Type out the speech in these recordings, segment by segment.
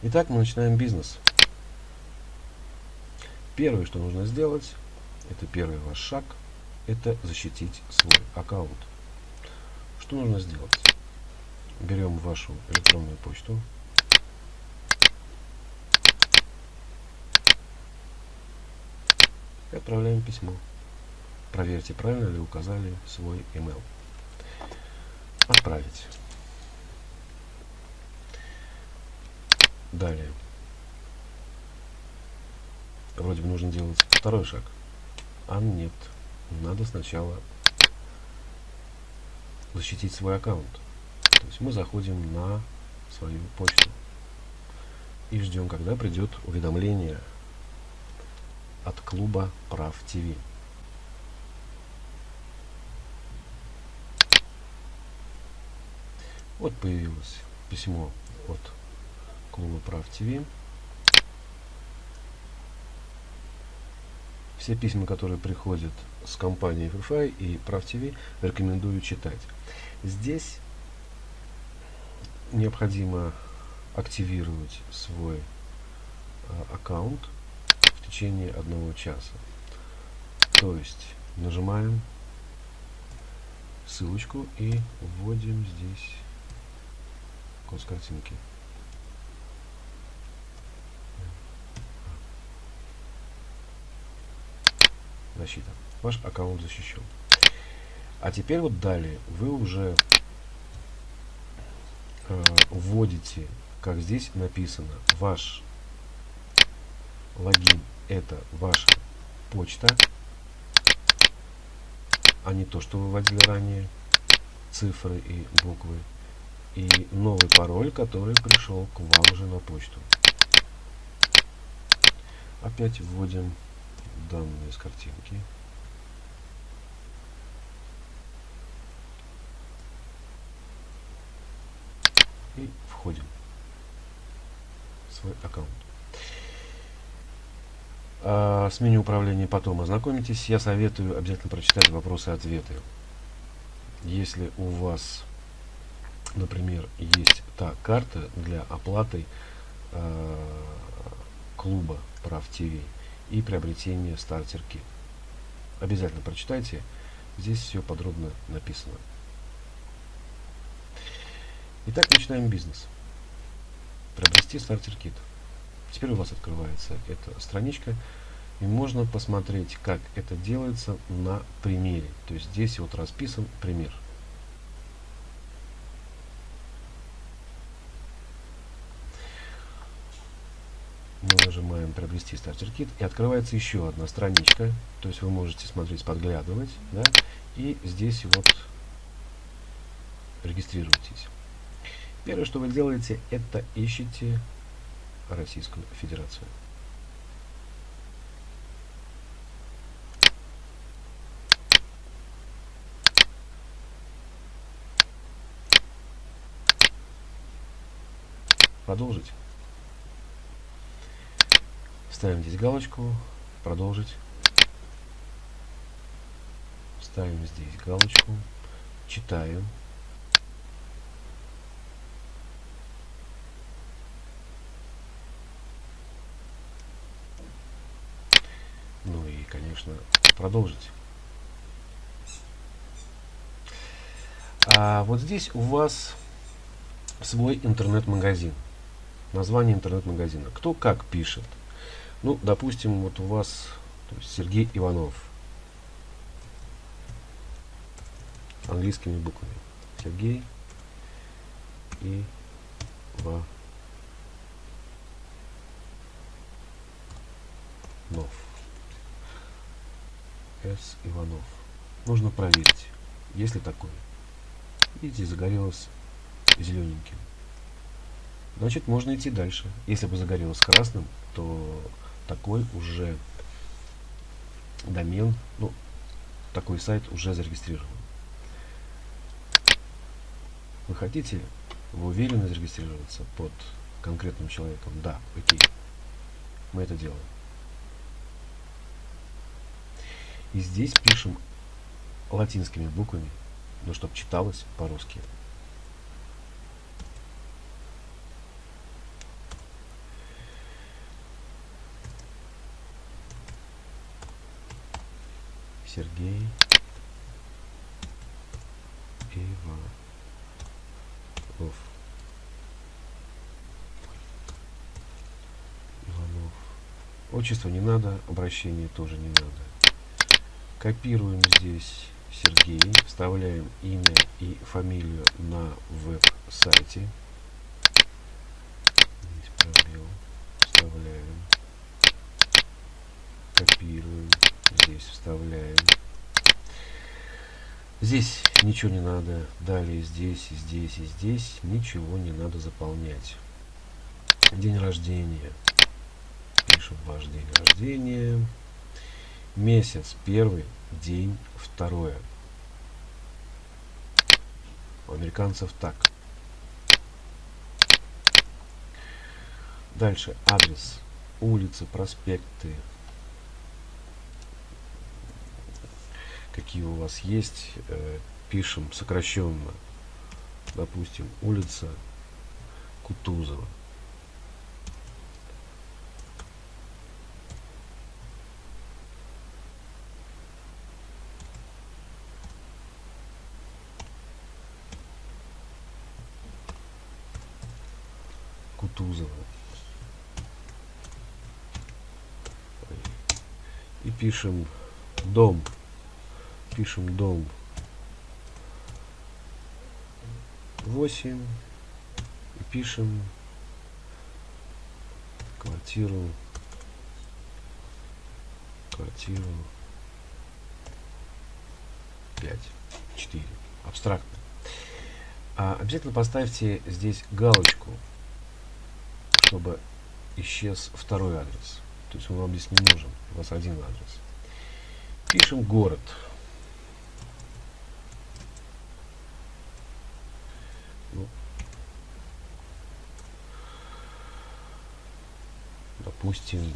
Итак, мы начинаем бизнес. Первое, что нужно сделать, это первый ваш шаг, это защитить свой аккаунт. Что нужно сделать? Берем вашу электронную почту. И отправляем письмо. Проверьте, правильно ли указали свой email. Отправить. Далее. Вроде бы нужно делать второй шаг. А нет. Надо сначала защитить свой аккаунт. То есть мы заходим на свою почту и ждем, когда придет уведомление от клуба Прав ТВ. Вот появилось письмо от клуба Прав ТВ. Все письма, которые приходят с компанией FFI и Прав ТВ, рекомендую читать. Здесь необходимо активировать свой а, аккаунт в течение одного часа. То есть нажимаем ссылочку и вводим здесь код картинки. Защита. Ваш аккаунт защищен. А теперь вот далее вы уже э, вводите, как здесь написано, ваш логин это ваша почта, а не то, что вы вводили ранее, цифры и буквы, и новый пароль, который пришел к вам уже на почту. Опять вводим данные с картинки. И входим в свой аккаунт. А, с меню управления потом ознакомитесь. Я советую обязательно прочитать вопросы и ответы. Если у вас, например, есть та карта для оплаты э, клуба прав ТВ, и приобретение стартер кит. Обязательно прочитайте, здесь все подробно написано. Итак, начинаем бизнес. Приобрести стартер кит. Теперь у вас открывается эта страничка, и можно посмотреть, как это делается на примере. То есть здесь вот расписан пример. Стартер кит и открывается еще одна страничка. То есть вы можете смотреть подглядывать да, и здесь вот регистрируйтесь. Первое что вы делаете это ищите Российскую Федерацию. Продолжить Ставим здесь галочку, продолжить. Ставим здесь галочку, читаем. Ну и, конечно, продолжить. А вот здесь у вас свой интернет-магазин. Название интернет-магазина. Кто как пишет. Ну, допустим, вот у вас Сергей Иванов. Английскими буквами. Сергей и Иванов. С. Иванов. Нужно проверить, есть ли такое. Видите, загорелось зелененьким. Значит, можно идти дальше. Если бы загорелось красным, то такой уже домен, ну, такой сайт уже зарегистрирован. Вы хотите, вы уверены зарегистрироваться под конкретным человеком? Да, окей. Мы это делаем. И здесь пишем латинскими буквами, но чтобы читалось по-русски. Сергей Иванов. Иванов. Отчество не надо, обращение тоже не надо. Копируем здесь Сергей, вставляем имя и фамилию на веб-сайте. Здесь пробел. Вставляем. Копируем. Здесь вставляем. Здесь ничего не надо. Далее здесь, и здесь, и здесь ничего не надо заполнять. День рождения. Пишем ваш день рождения. Месяц первый, день второе. У американцев так. Дальше адрес, улицы, проспекты, какие у вас есть, э, пишем сокращенно. Допустим, улица Кутузова. Кутузова. И пишем дом. Пишем дом 8. И пишем квартиру квартиру 5 4 абстрактно а обязательно поставьте здесь галочку чтобы исчез второй адрес. То есть он вам здесь не нужен. У вас один адрес. Пишем город. Допустим,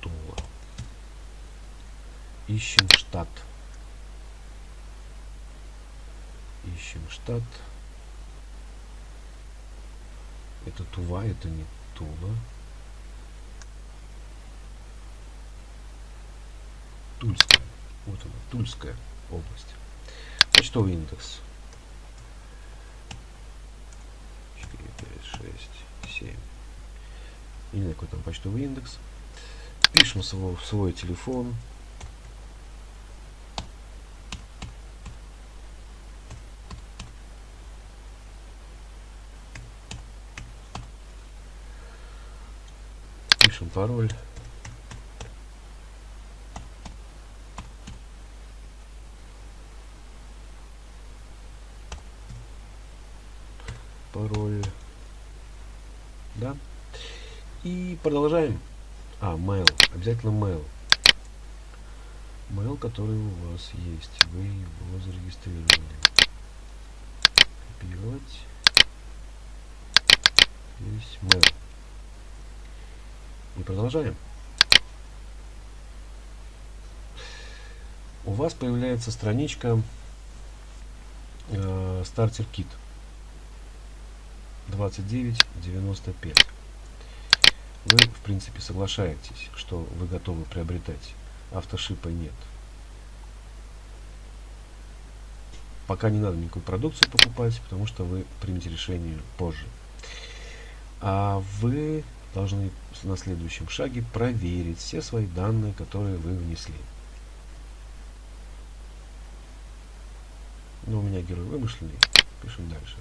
Тула. Ищем штат. ищем штат. Это Тува, это не Тула. Тульская. Вот она, Тульская область. Почтовый индекс. 4, 5, 6, 7. И не какой там почтовый индекс. Пишем свой, свой телефон. пишем. Пароль. Да. И продолжаем. А, mail. Обязательно mail. Mail, который у вас есть. Вы его зарегистрировали. Копировать. Здесь mail. И продолжаем. У вас появляется страничка э, Starter Kit 2995. Вы, в принципе, соглашаетесь, что вы готовы приобретать. Автошипа нет. Пока не надо никакую продукцию покупать, потому что вы примете решение позже. А вы должны на следующем шаге проверить все свои данные, которые вы внесли. Но у меня герой вымышленный. Пишем дальше.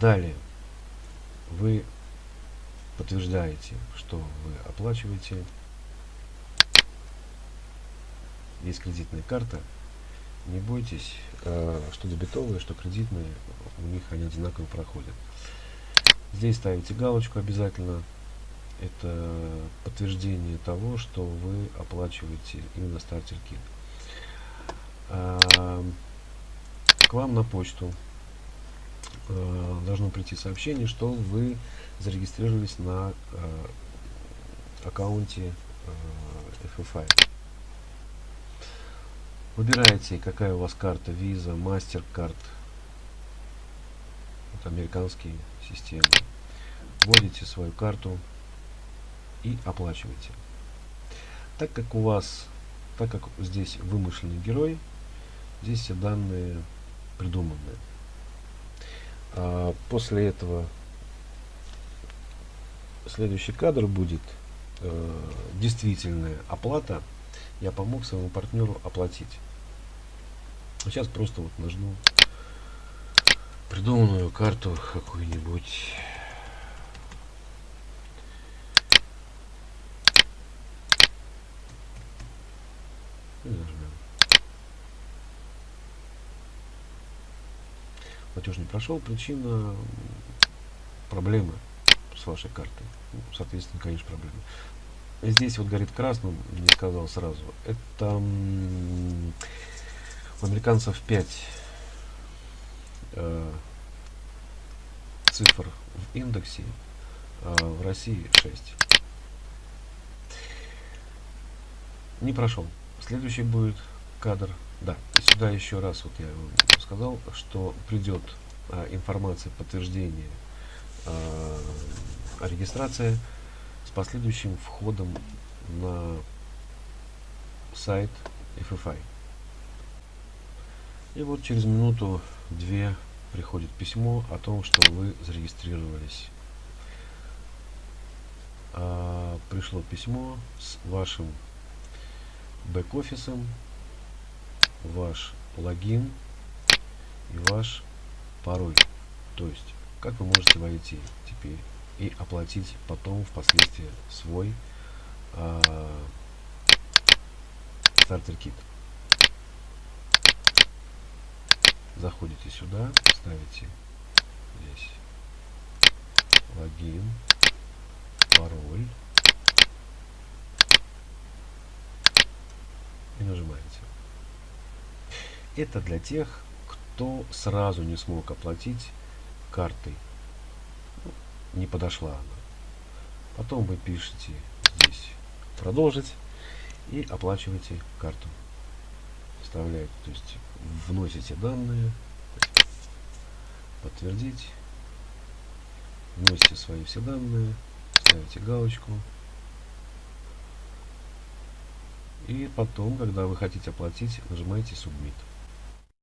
Далее вы подтверждаете, что вы оплачиваете. Есть кредитная карта, не бойтесь, э, что дебетовые, что кредитные, у них они одинаково проходят. Здесь ставите галочку обязательно. Это подтверждение того, что вы оплачиваете именно стартер кит. Э, к вам на почту э, должно прийти сообщение, что вы зарегистрировались на аккаунте FFI. Выбираете, какая у вас карта, Visa, MasterCard, это американские системы. Вводите свою карту и оплачиваете. Так как у вас, так как здесь вымышленный герой, здесь все данные придуманные. А после этого следующий кадр будет э, действительная оплата. Я помог своему партнеру оплатить. Сейчас просто вот нажму придуманную карту какую-нибудь. Платеж не прошел. Причина проблемы с вашей картой. Ну, соответственно, конечно, проблема. Здесь вот горит красным, не сказал сразу. Это у американцев 5 э, цифр в индексе, а в России 6. Не прошел. Следующий будет кадр. Да, сюда еще раз вот я сказал, что придет а, информация подтверждения а, регистрации с последующим входом на сайт FFI. И вот через минуту-две приходит письмо о том, что вы зарегистрировались. А, пришло письмо с вашим бэк-офисом, ваш логин и ваш пароль. То есть, как вы можете войти теперь и оплатить потом впоследствии свой э, стартер-кит. Заходите сюда, ставите здесь логин, пароль и нажимаете. Это для тех, кто сразу не смог оплатить картой. Ну, не подошла она. Потом вы пишете здесь продолжить и оплачиваете карту. Вставляете, то есть вносите данные, подтвердить, вносите свои все данные, ставите галочку. И потом, когда вы хотите оплатить, нажимаете Submit.